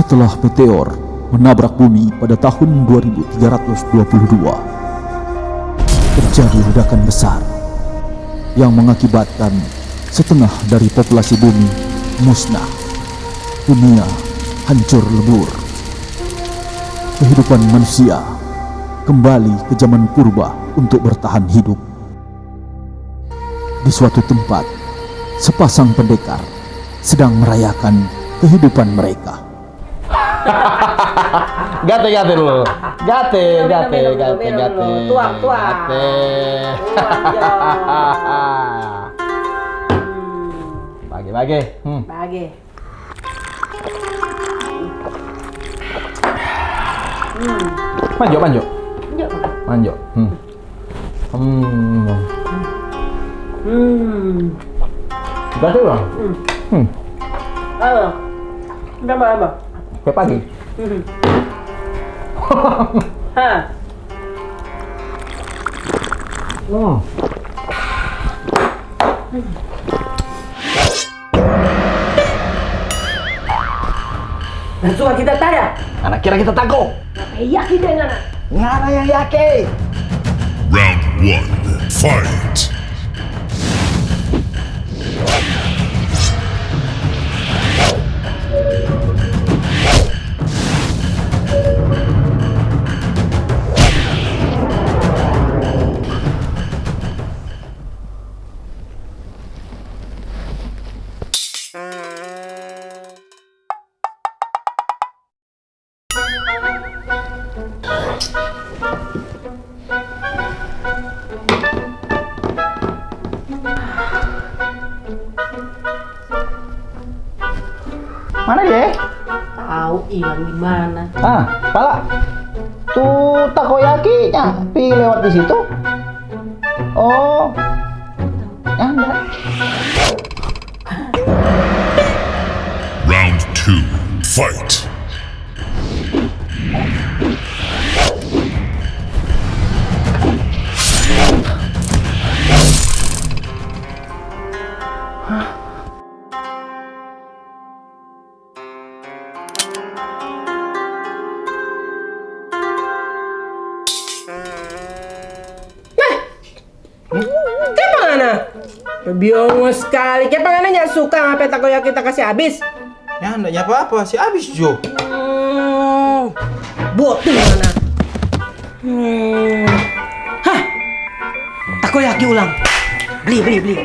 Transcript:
Setelah meteor menabrak bumi pada tahun 2322, terjadi ledakan besar yang mengakibatkan setengah dari populasi bumi musnah. Dunia hancur lebur. Kehidupan manusia kembali ke zaman purba untuk bertahan hidup. Di suatu tempat, sepasang pendekar sedang merayakan kehidupan mereka. Gate gate dulu. Gate Minum, gate gate gate. Tuang, tuang. Gate. Bagi bagi. Hmm. Bagi. Manjo manjo. Yuk. Manjo. Hmm. Hmm. Hmm. Gate bang. Hmm. Ayo. Berapa apa? Kayak pagi. Hmm. Hah. Hmm. Dan suka kita tanya. Anak kira kita takut. Eh, yakin dengan anak. Ngana yang yakin. Round one, fight. Mana dia? Tahu hilang di mana. Ah, pala. Tuh takoyaki-nya pi lewat di situ. Oh. Anda. Round two, fight. Kayak mana? Bingung sekali. Kayak mana nggak suka ngapain takoyaki kita kasih habis? Ya, enggak ya apa-apa, si habis Jo. Hmm. Botin mana? Hmm. Hah? Takoyaki ulang. Beli, beli, beli.